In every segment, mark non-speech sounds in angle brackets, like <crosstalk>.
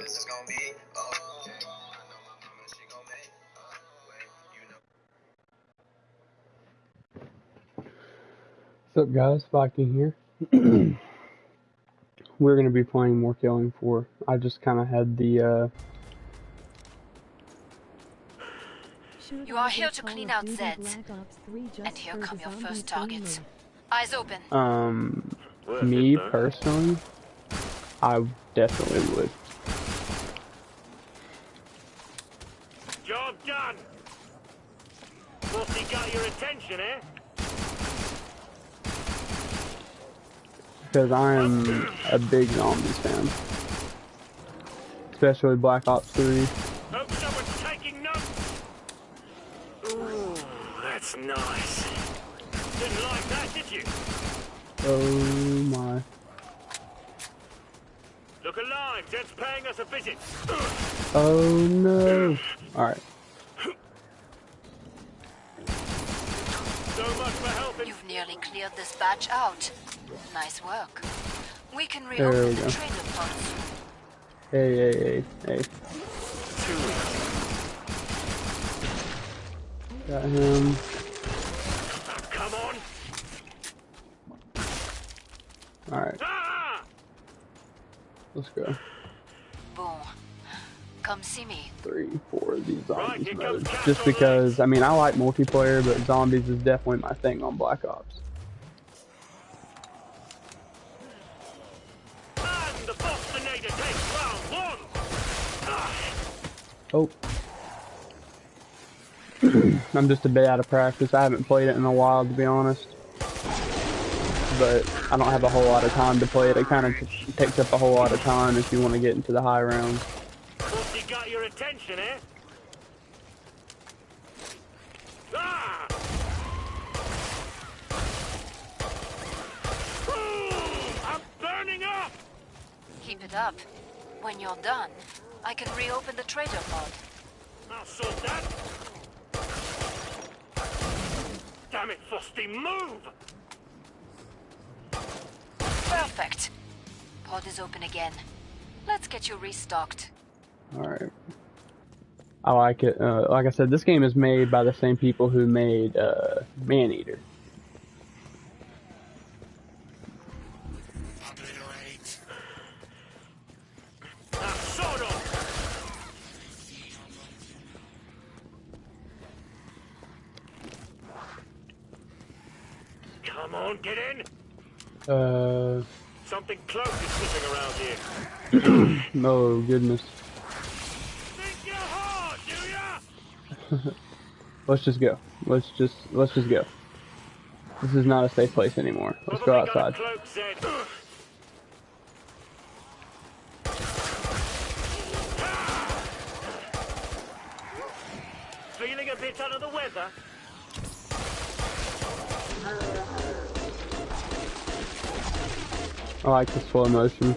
this is gonna be. Oh, I know my mama, she gon' make. Oh, wait, you know. What's up guys, Viking here. We're gonna be playing more Killing Floor. I just kinda had the uh You are here to clean out Zeds. And here come your first targets. Eyes open. um me personally I definitely would. Job done. Pussy got your attention, eh? Because I am a big zombies fan. Especially Black Ops 3. Hope someone's taking notes. Ooh, that's nice. Didn't like that, did you? Oh my. Look alive, Jed's paying us a visit. Oh no. Alright. So much for helping. You've nearly cleared this batch out. Nice work. We can There reopen we the go. trader pod. Hey, hey, hey, hey. Got him. Come on. Alright, Ah! let's go. Boom. Come see me. Three, four of these zombies here modes. Just because, I mean, I like multiplayer, but zombies is definitely my thing on Black Ops. And the Bostonator takes round one. Oh. <clears throat> I'm just a bit out of practice. I haven't played it in a while, to be honest. But I don't have a whole lot of time to play it. It kind of takes up a whole lot of time if you want to get into the high rounds. Pussy got your attention, eh? Ah! Ooh, I'm burning up! Keep it up. When you're done, I can reopen the trader pod. I'll sort that. Damn it, Frosty, move! Perfect. Pod is open again. Let's get you restocked. Alright. I like it. Uh, like I said, this game is made by the same people who made uh, Maneater. Obliterate. Now, sort of! Come on, get in! Uh, Something close is sniffing around here. <coughs> oh goodness. Think you're hard, do ya? Let's just go. Let's just let's just go. This is not a safe place anymore. Let's go Probably got a outside. Feeling a bit under the weather? I like the slow motion.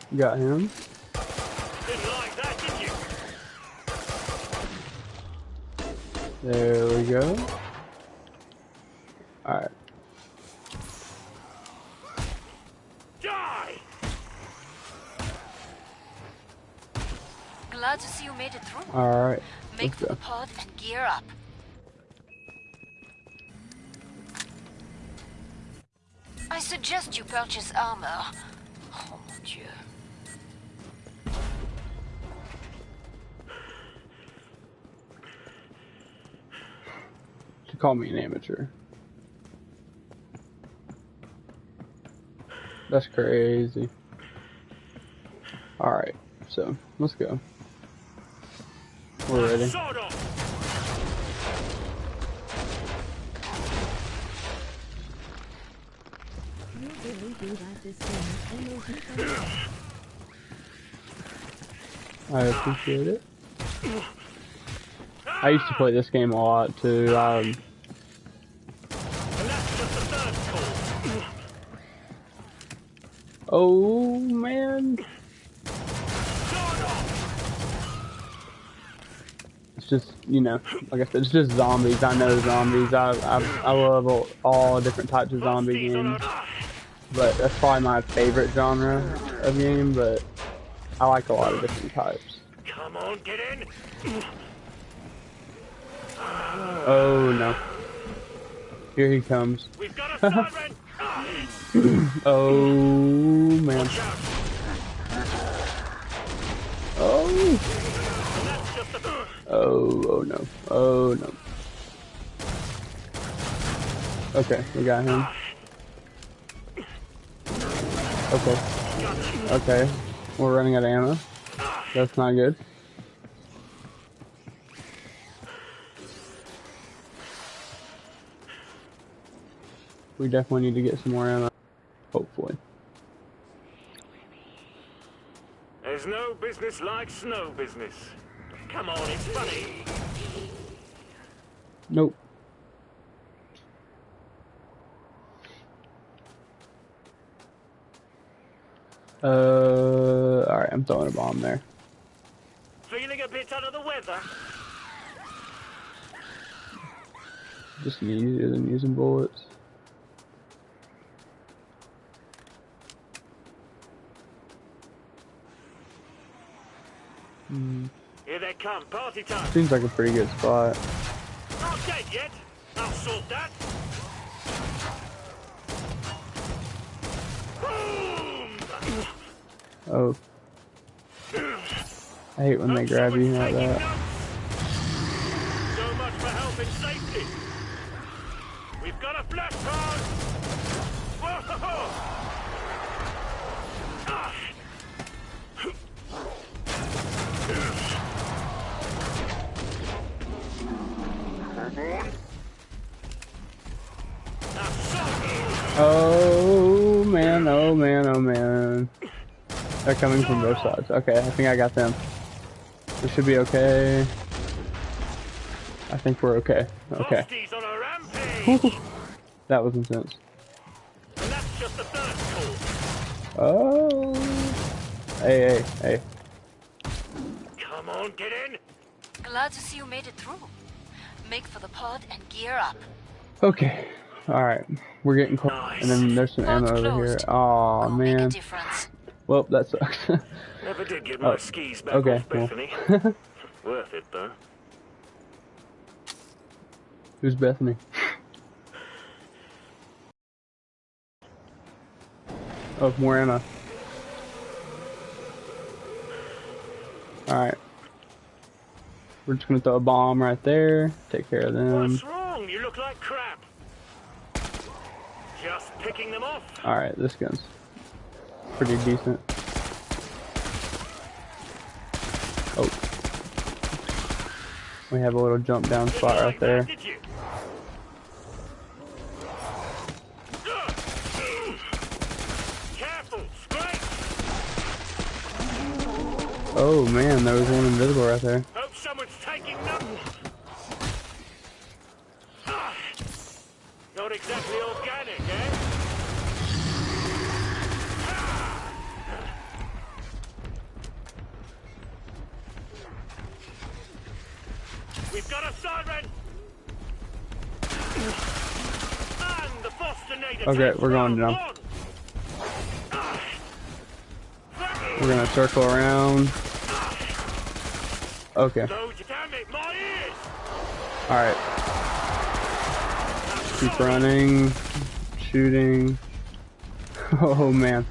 got him. Like that. There we go. Alright. Die! Glad to see you made it through. Alright. Make for the pod and gear up. I suggest you purchase armor. Oh mon dieu. Call me an amateur. That's crazy. Alright. So let's go. We're ready. I appreciate it. I used to play this game a lot too. Um, oh man, it's just you know, like I said, it's just zombies. I know zombies. I I, I love all, all different types of zombie games, but that's probably my favorite genre of game. But I like a lot of different types. Come on, get in. Oh no, here he comes. We've got a <laughs> siren. <clears throat> Oh man. Oh. Oh, oh no. Oh no. Okay, we got him. Okay. Okay. We're running out of ammo. That's not good. We definitely need to get some more ammo. Hopefully. There's no business like snow business. Come on, it's funny. Nope. Uh, alright, I'm throwing a bomb there. Feeling a bit under the weather? Just easier than using bullets. Hmm, Here they come, party time. seems like a pretty good spot. Not dead yet. I'll sort that. Boom! Oh. I hate when they grab you like that. So much for health and safety. We've got a flash card. Whoa! Ah. Now, so- Oh man, oh man, oh man. They're coming from both sides. Okay, I think I got them. We should be okay. I think we're okay. Okay. Frosties on a rampage. That was intense. and that's just the third call. Oh. Hey, hey, hey. Come on, get in. Glad to see you made it through. Make for the pod and gear up. Okay. Alright. We're getting close. And then there's some Pod's ammo over here. closed. Aw, Go man. Well, that sucks. <laughs> Never did get oh. my Oh, skis back okay, off well. Bethany. <laughs> Worth it though. Who's Bethany? Oh, more ammo. Alright. We're just gonna throw a bomb right there. Take care of them. What's wrong? You look like crap. Just picking them off. Alright, this gun's pretty decent. Oh. We have a little jump down Didn't spot right there. That? Oh man, there was one invisible right there. Not exactly organic, eh? We've got a siren! And the Bostonator Okay, we're going down. We're gonna circle around. Okay, Load your damn it, my ears! alright. Keep running. Shooting. <laughs> Oh man.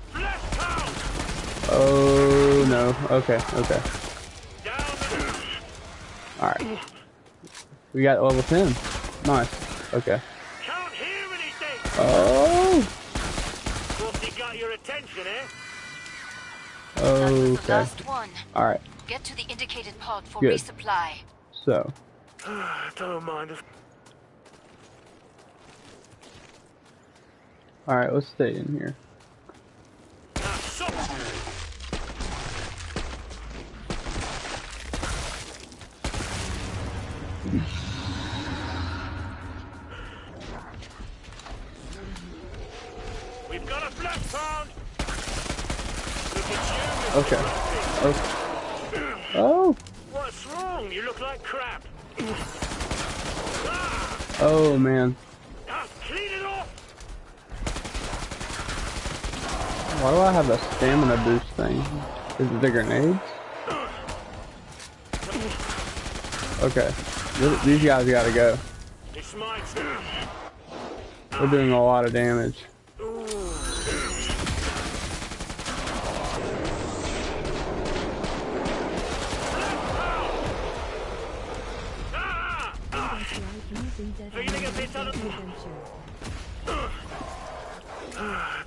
Oh no. Okay, okay. Alright. We got level 10. Nice. Okay. Can't hear anything! Oh! Frosty got your attention, eh? That was the Okay. last one. Alright, Get to the indicated pod for Good. resupply. so. <sighs> Don't mind if... Alright, let's stay in here. We've got a flesh pound! Look at you, Mr. Okay. Oh. Oh! What's wrong? You look like crap. Oh man. Ah, clean it off! Why do I have a stamina boost thing? Is it the grenades? Okay. These guys gotta go. We're doing a lot of damage. Ah! Ah! Feeling a bit under-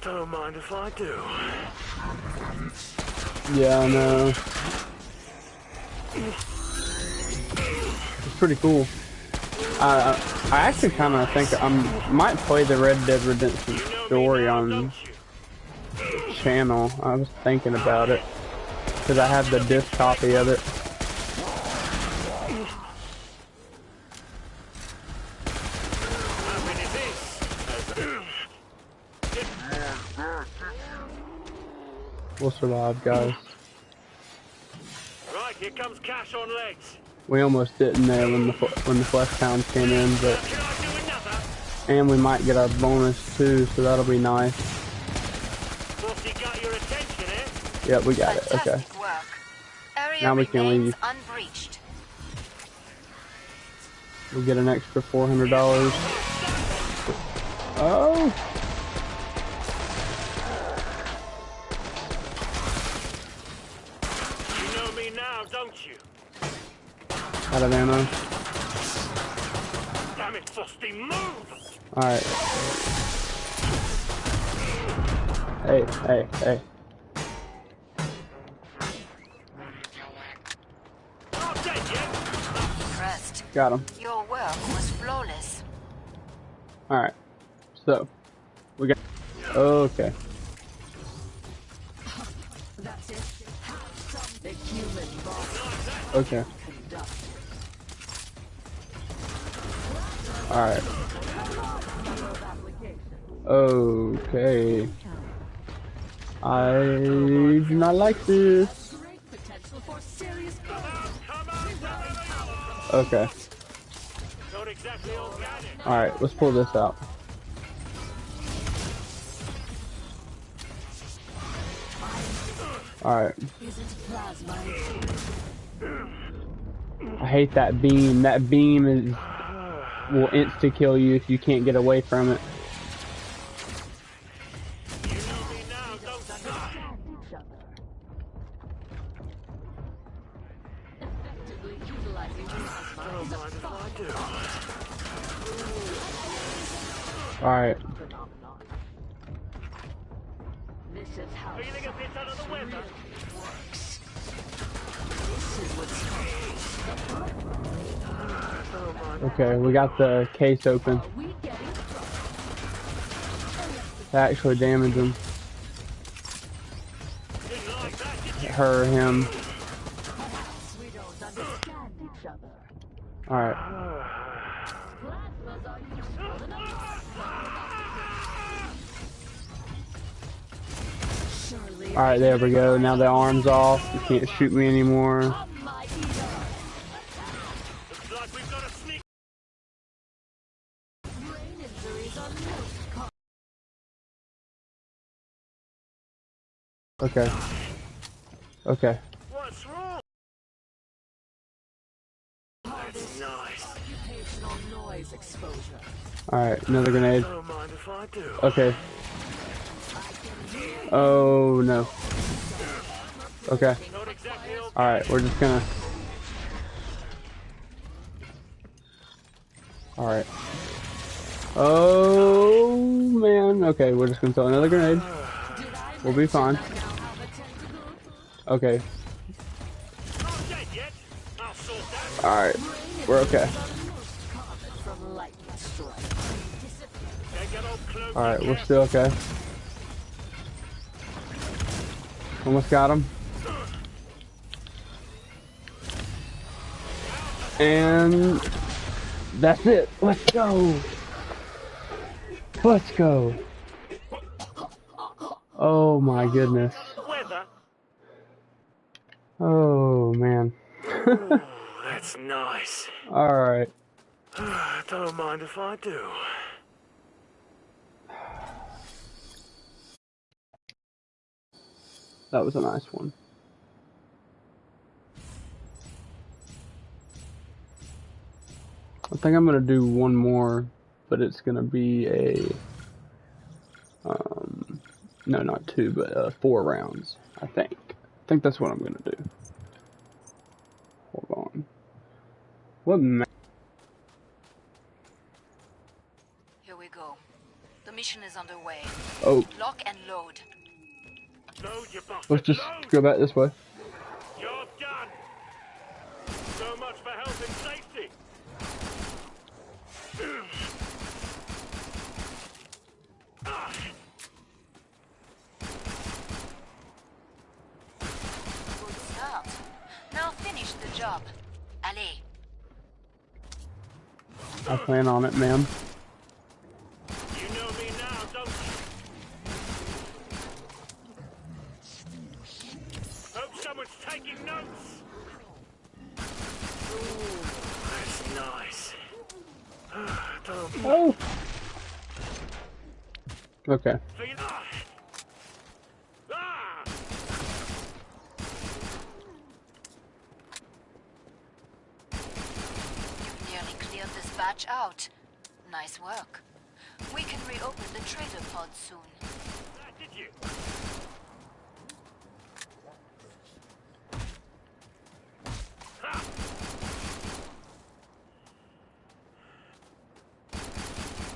Don't mind if I do. Yeah, I know. It's pretty cool. Uh, I actually kind of think I might play the Red Dead Redemption story on channel. I was thinking about it because I have the disc copy of it. How many this? We'll survive, guys. Right, here comes cash on legs. We almost didn't there when the fl- when the flesh pound came in, but Can I do another? and we might get our bonus too, so that'll be nice. Bossy got your attention, eh? Yep, we got it. Okay. Work. Area Now we can remains leave. unbreached. We'll get an extra four hundred dollars. Oh. Out of ammo. Damn it, Frosty, move! Alright. Hey, hey, hey. Not dead yet. Impressed. Got him. Your work was flawless. Alright. So, we got. Okay. Okay. Alright. Okay. I do not like this. Okay. Alright, let's pull this out. Alright. I hate that beam. That beam is will insta kill you if you can't get away from it. Got the case open. That actually damage him. Her, him. Alright. Alright, there we go. Now the arm's off. You can't shoot me anymore. Okay. Okay. What's wrong? Alright, another grenade. Okay. Oh no. Okay. Alright, we're just gonna. Alright. Oh man. Okay, we're just gonna throw another grenade. We'll be fine. Okay. Alright, we're okay. Alright, we're still okay. Almost got him. And that's it. Let's go. Let's go. Oh my goodness. Oh man. <laughs> That's nice. Alright. <sighs> Don't mind if I do. That was a nice one. I think I'm gonna do one more, but it's gonna be a um, no, not two, but uh, four rounds. I think. I think that's what I'm gonna do. Hold on. What ma- Here we go. The mission is underway. Oh, Lock and load. Load your bastard. let's just Load. go back this way. You're done. So much for health and safety. Ah, Good start. Now finish the job. I plan on it, ma'am. you know me now, don't you? Hope someone's taking notes. Ooh, that's nice. <sighs> don't Oh. Okay. feel ah. Ah! You've nearly cleared this batch out. Nice work. We can reopen the trader pod soon. Ah, did you? Ha!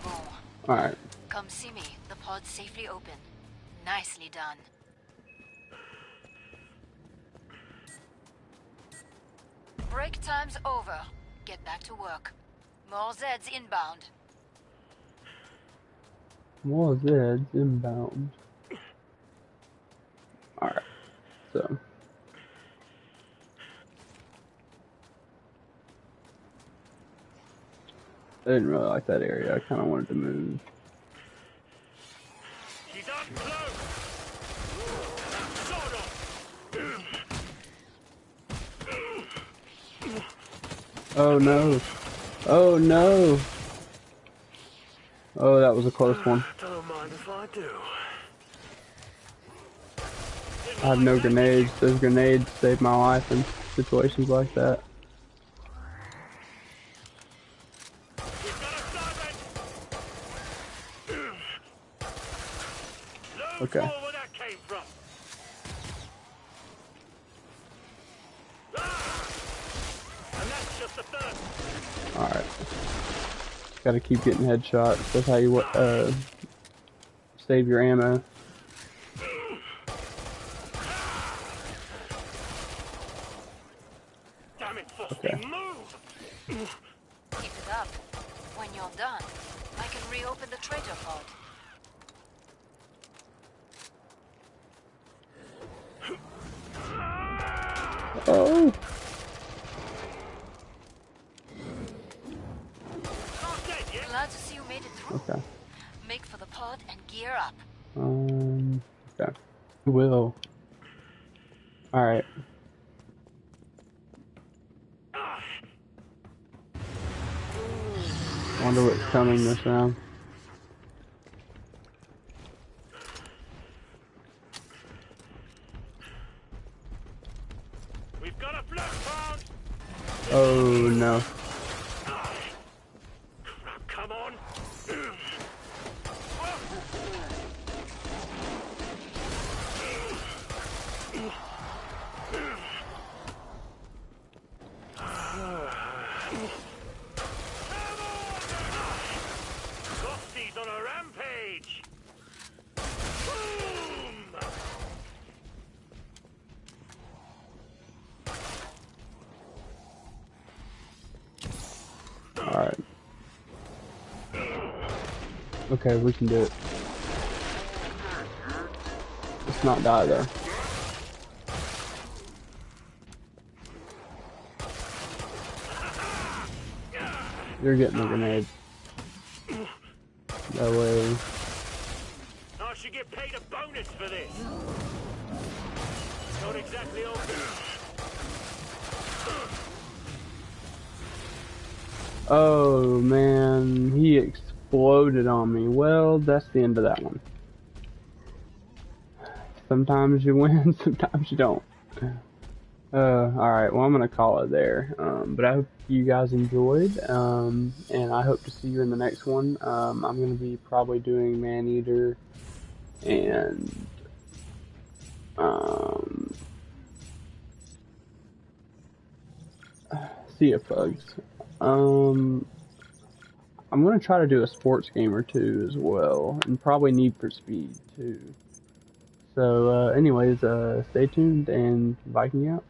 Bon. Alright. Come see me. The pod's safely open. Nicely done. Break time's over. Get back to work. More Zeds inbound. More Zeds inbound. Alright. So. I didn't really like that area. I kind of wanted to move. She's up close. Sort of. Oh no. Oh no. Oh, that was a close one. Don't mind if I do. I have no grenades. Those grenades saved my life in situations like that. We've got a siren. Load Okay. more where that came from. Ah! And that's just the first. Alright. Gotta keep getting headshots. That's how you uh, save your ammo. Damn it, Frosty, Okay. move! Keep it up. When you're done, I can reopen the trader pod. Oh! Not dead yet. Glad to see you made it through. Okay. Make for the pod and gear up. Um, okay. Will. Alright. Ah, Wonder what's coming this round. we've got a bloodhound! Oh no. Crap, come on! Frosty's on a rampage! Boom! Okay, we can do it. Let's not die though. You're getting a grenade. That way. I should get paid a bonus for this. Not exactly obvious. Oh man, he exploded on me. Well, that's the end of that one. Sometimes you win, <laughs> sometimes you don't. Uh, alright, well I'm gonna call it there. Um, but I hope you guys enjoyed, um, and I hope to see you in the next one. Um, I'm gonna be probably doing Maneater and, um, <sighs> Sea of Bugs. Um, I'm gonna try to do a sports game or two as well, and probably Need for Speed too. So, uh, anyways, uh, stay tuned and Viking out.